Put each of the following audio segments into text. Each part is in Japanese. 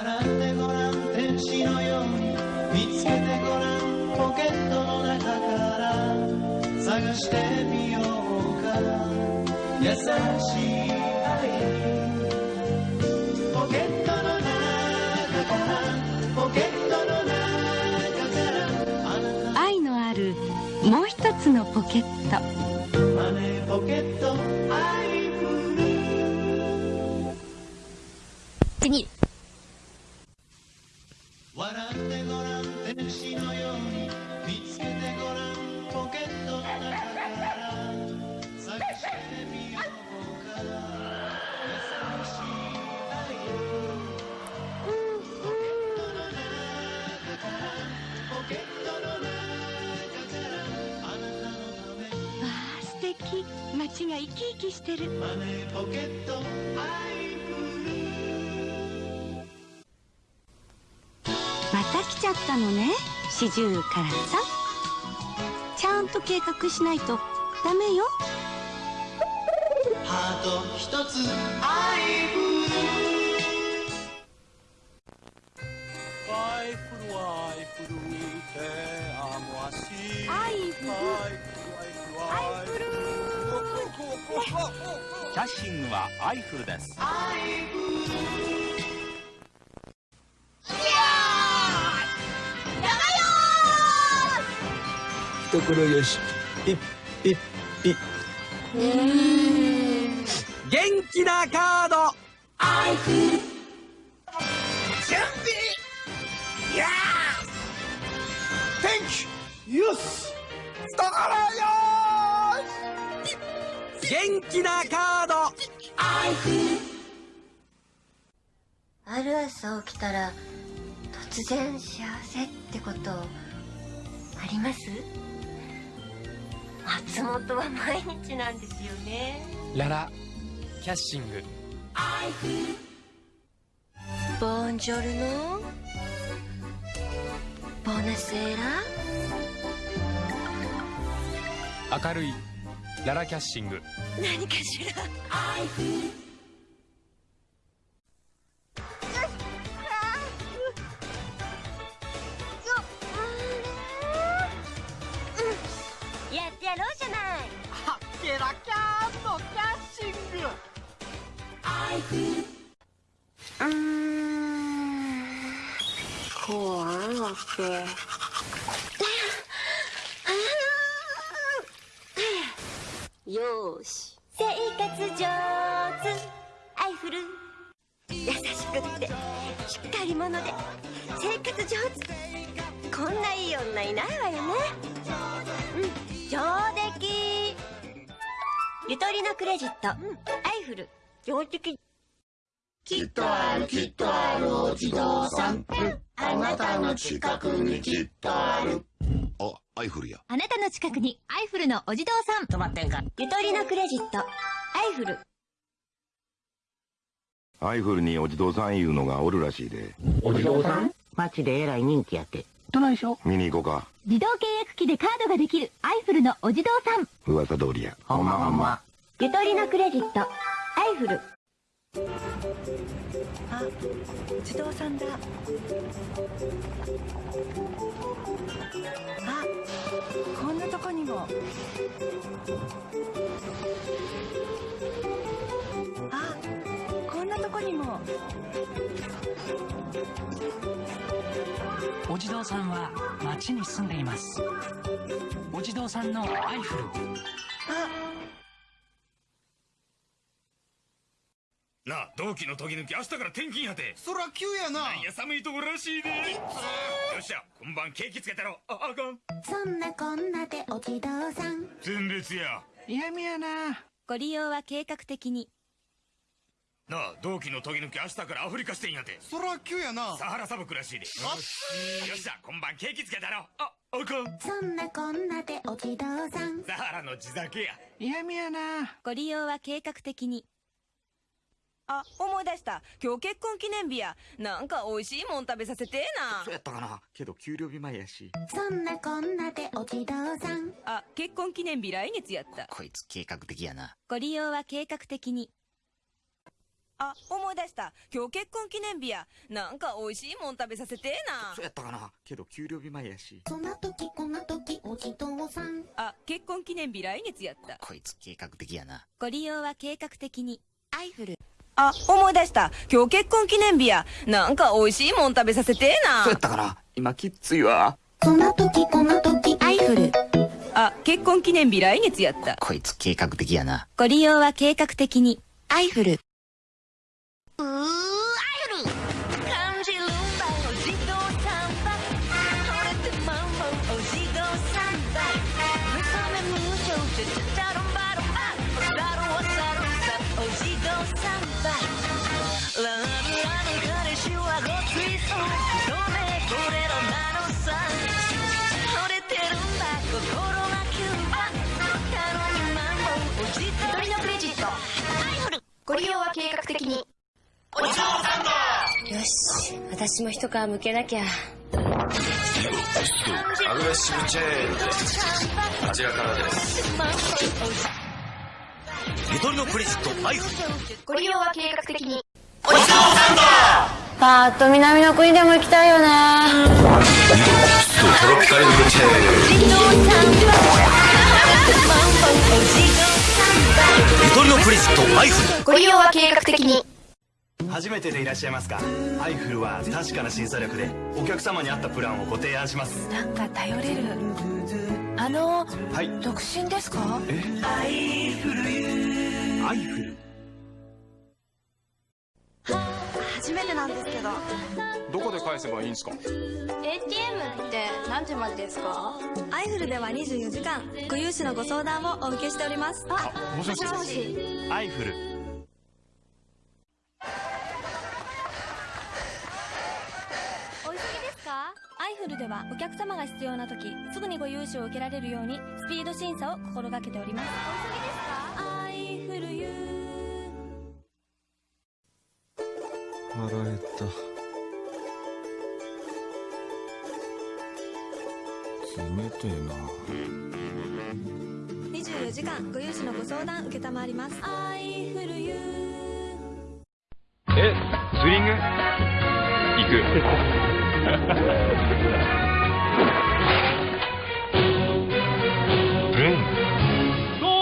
洗ってごらん天使のように見つけてごらんポケットの中から探してみようか。優しい愛。ポケットの中からポケットの中から愛のあるもう一つのポケット。マネーポケットアイフル次笑ってごらん天使のように見つけてごらんポケットの中から探してみようか優しい愛ポケットの中からポケットの中からあなたのためにわあ素敵。街が生き生きしてる。マネーポケットったのね。四十からさ。んちゃんと計画しないと。ダメよ。ハート一つアイフルアイフルアイフルてあもあしアイフルアイフルキャッシングはアイフルです懐よし。ピッピッピッ元気なカード。アイフル準備やー。天気よし。懐よし。元気なカード。アイフルある朝起きたら突然幸せってことあります？松本は毎日なんですよね。ララキャッシング。ボンジョルノ？ボナセーラ？明るいララキャッシング。何かしらやろうじゃない。あっケラキャーのキャッシング。うーん怖いわけよーし。生活上手。アイフル。優しくってしっかり者で。生活上手。こんないい女いないわよね。うん。上出来ゆとりのクレジット、アイフル上出来きっとあるきっとあるお地蔵さん。あなたの近くにきっとある。あ、アイフルや。あなたの近くにアイフルのお地蔵さん。止まってんかゆとりのクレジット。アイフルアイフルにお地蔵さんいうのがおるらしいで。街でえらい人気やって。見に行こうか。自動契約機でカードができるアイフルのお地蔵さん。噂通りや。ほんまほんま。ゆとりのクレジット。アイフル。あ自動さんだ。あこんなとこにも。あこんなとこにもお地蔵さんは町に住んでいます。お地蔵さんのアイフル。なあ同期の時抜き明日から転勤やて。そら急やな。なんや寒いとこらしいで。よっしゃ今晩ケーキつけたろああかん。そんなこんなでお地蔵さん。前列や。嫌味やな。ご利用は計画的になあ同期の時抜き明日からアフリカしてんやて。そら急やな。サハラ砂漠らしいで。よっし。ゃ今晩ケーキつけたろああかん。そんなこんなでお地蔵さん。サハラの地酒や。嫌味やな。ご利用は計画的に。あ、思い出した。今日結婚記念日や。なんか美味しいもん食べさせてえな。そう。やったかな。けど給料日前やし。そんなこんなでお地蔵さん。あ、結婚記念日来月やった。こいつ計画的やな。ご利用は計画的にあ思い出した。今日結婚記念日や。なんか美味しいもん食べさせてな。そうやったかな。けど給料日前やし。そんな時こんな時お地蔵さん。あ結婚記念日来月やった。こいつ計画的やな。ご利用は計画的に。アイフルあ思い出した。今日結婚記念日や。なんか美味しいもん食べさせてな。そうやったかな。今きっついわ。そんな時こんな時。アイフルあ結婚記念日来月やった。こいつ計画的やな。ご利用は計画的に。アイフル私も一皮むけなきゃ。アグレッシブチェーン。ジこちらからです。ゆとりのクレジットアイフご利用は計画的に。パーッと南の国でも行きたいよね。トロピカルブチェーンゆとりのクレジットアイフ。ご利用は計画的に初めてでいらっしゃいますか？アイフルは確かな審査力でお客様に合ったプランをご提案します。なんか頼れる。あのはい。独身ですか？え？アイフルアイフル初めてなんですけど。どこで返せばいいんですか？ATM って何時までですか？アイフルでは24時間ご融資のご相談をお受けしております。あもしもし。もしアイフルルではお客様が必要な時すぐにご融資を受けられるようにスピード審査を心がけております。お急ぎですか？アイフルユー。腹減った。冷てえな。24時間ご融資のご相談受けたまわります。アイフルユー。えツーリング？行くど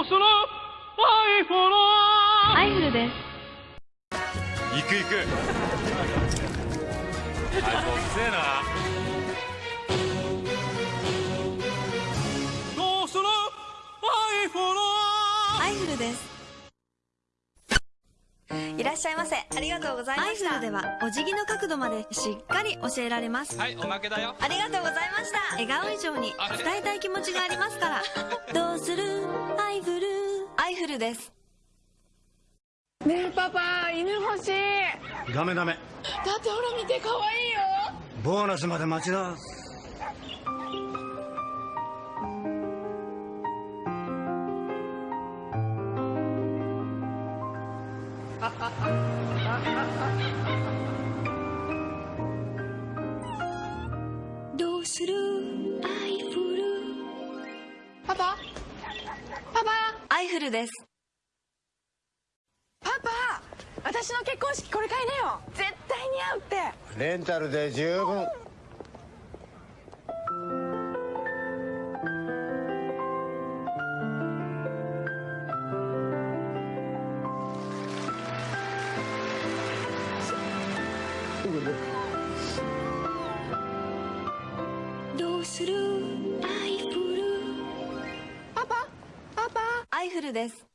うする。アイフルアイフルです行く行く。あいこっせえなしゃいませ。ありがとうございました。アイフルではお辞儀の角度までしっかり教えられます。はいおまけだよ。ありがとうございました。笑顔以上に伝えたい気持ちがありますから。どうする？アイフル。アイフルです。ねえパパ犬欲しい。ダメダメ。だってほら見て可愛いよ。ボーナスまで待ちだどうする？アイフル。パパ？パパ？アイフルです。パパ？私の結婚式これ買いなよ。絶対似合うって。レンタルで十分どうする？アイフル。パパパパ。アイフルです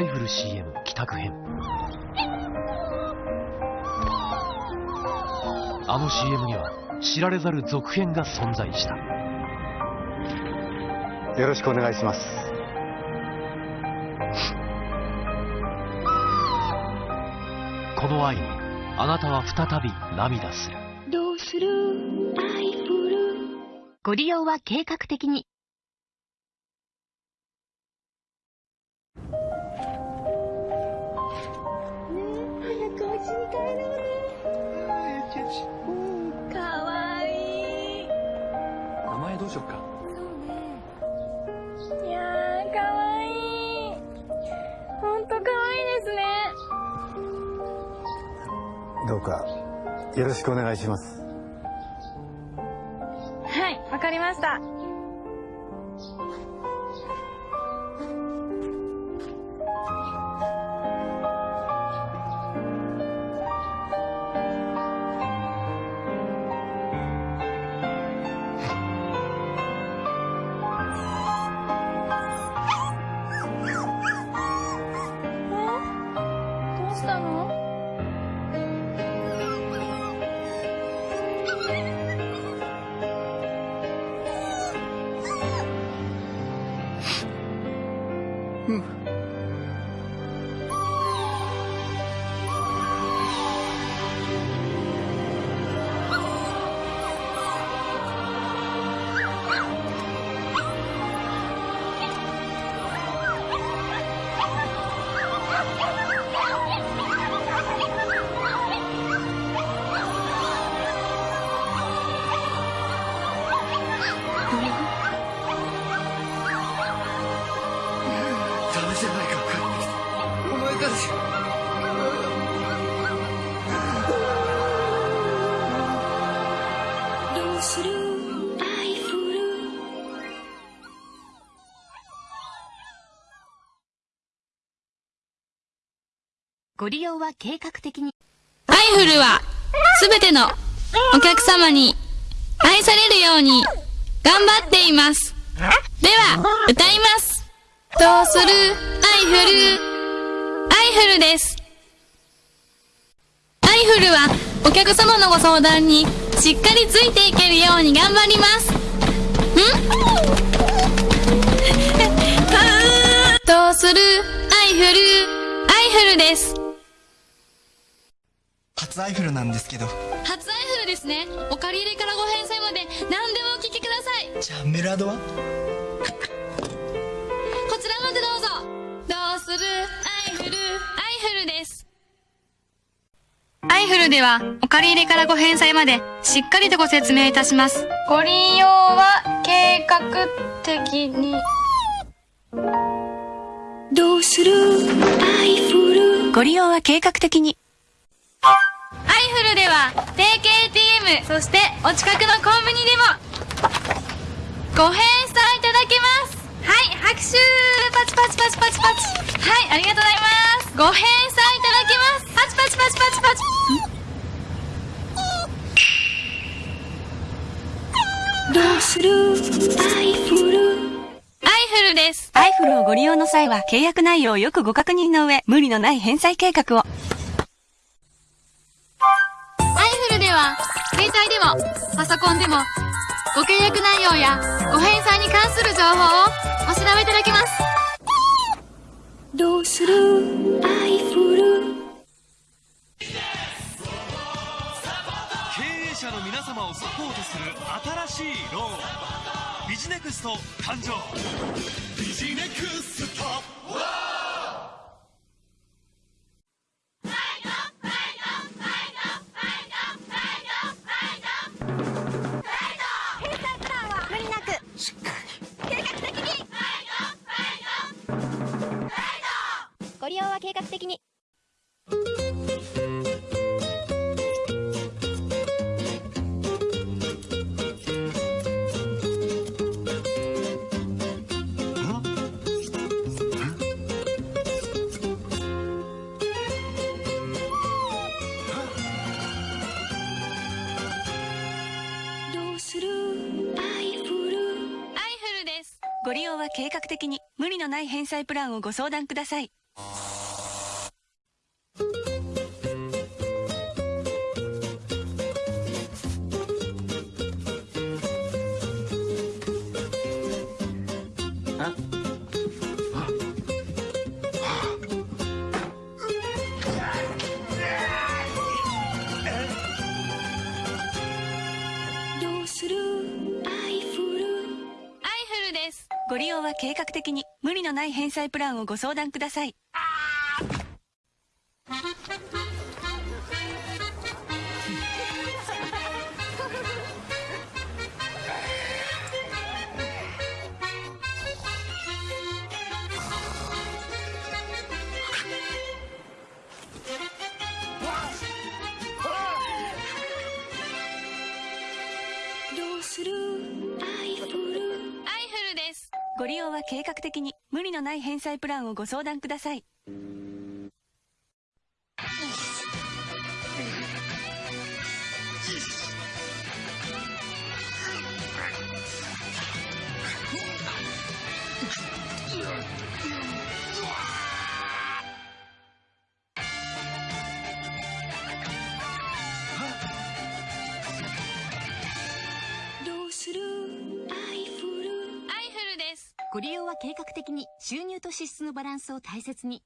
イフル CM 帰宅編。あの CM には知られざる続編が存在した。よろしくお願いします。この愛にあなたは再び涙する。どうする？アイフル。ご利用は計画的に。いやーかわい。いほんとかわいいですね。どうかよろしくお願いします。はいわかりましたするアイフルご利用は計画的に。アイフルは、すべてのお客様に愛されるように頑張っています。では、歌います。どうする？アイフル。アイフルです。アイフルは、お客様のご相談にしっかりついていけるように頑張ります。ん？どうする？アイフル。アイフルです。初アイフルなんですけど初アイフルですね。お借り入れからご返済まで何でもお聞きください。じゃあメラードは？こちらまでどうぞ。どうする？アイフル、アイフルです。アイフルでは、お借り入れからご返済まで、しっかりとご説明いたします。ご利用は、計画的に。どうする？アイフルご利用は計画的に。アイフルでは、定期 ATM、そしてお近くのコンビニでも、ご返済いただけます。はい、拍手パチパチパチパチパチ。はい、ありがとうございます。ご返済いただけます。パチパチパチパチパチ。どうするアイフルアイフルです。アイフルをご利用の際は契約内容をよくご確認の上、無理のない返済計画を。アイフルでは、携帯でも、パソコンでも、ご契約内容やご返済に関する情報をお調べいただけます。どうする？アイフル。経営者の皆様をサポートする新しいローン。ビジネクスト誕生ビジネクストない返済プランをご相談ください。のない返済プランをご相談ください。どうする？アイフルアイフルですご利用は計画的に。無理のない返済プランをご相談ください。計画的に収入と支出のバランスを大切に。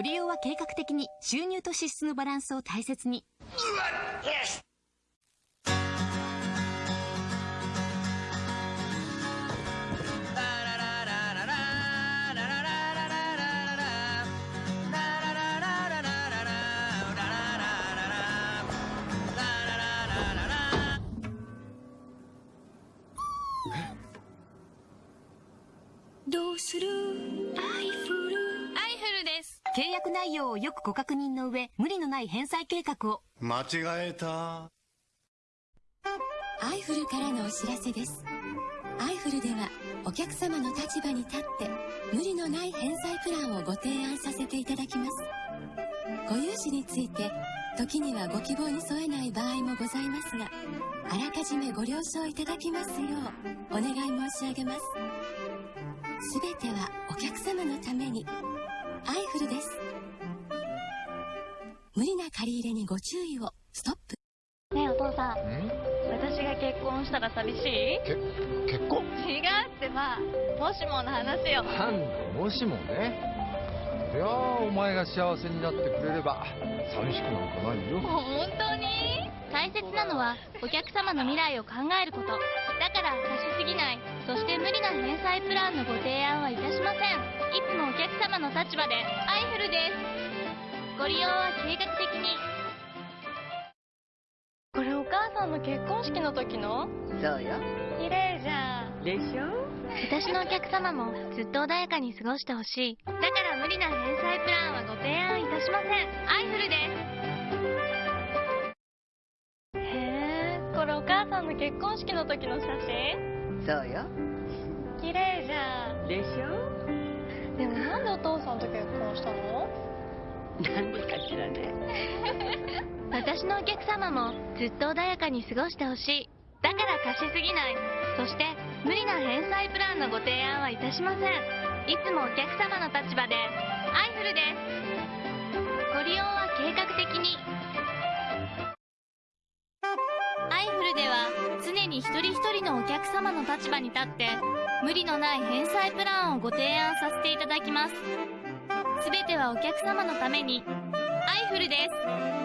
ご利用は計画的に収入と支出のバランスを大切に。約内容をよくご確認の上無理のない返済計画を。間違えた。アイフルからのお知らせです。アイフルではお客様の立場に立って無理のない返済プランをご提案させていただきます。ご融資について時にはご希望に添えない場合もございますがあらかじめご了承いただきますようお願い申し上げます。すべてはお客様のためにアイフルです。無理な借り入れにご注意を。ストップ。ねえお父さん。私が結婚したら寂しい？結婚？違うってばもしもの話よ。なんだもしもねそりゃあお前が幸せになってくれれば寂しくなんかないよ。本当に？大切なのはお客様の未来を考えること。だから貸しすぎない。そして無理な返済プランのご提案はいたしません。いつもお客様の立場でアイフルです。ご利用は計画的に。これお母さんの結婚式の時の？そうよ。綺麗じゃん。でしょ？私のお客様もずっと穏やかに過ごしてほしい。だから無理な返済プランはご提案いたしません。アイフルです。へえこれお母さんの結婚式の時の写真。そうよ。綺麗じゃん。でしょ？でもなんでお父さんと結婚したの？なんでかしらね。私のお客様もずっと穏やかに過ごしてほしい。だから貸しすぎない。そして無理な返済プランのご提案はいたしません。いつもお客様の立場でアイフルです。ご利用は計画的にアイフルでは常に一人一人のお客様の立場に立って無理のない返済プランをご提案させていただきます。すべてはお客様のために。アイフルです。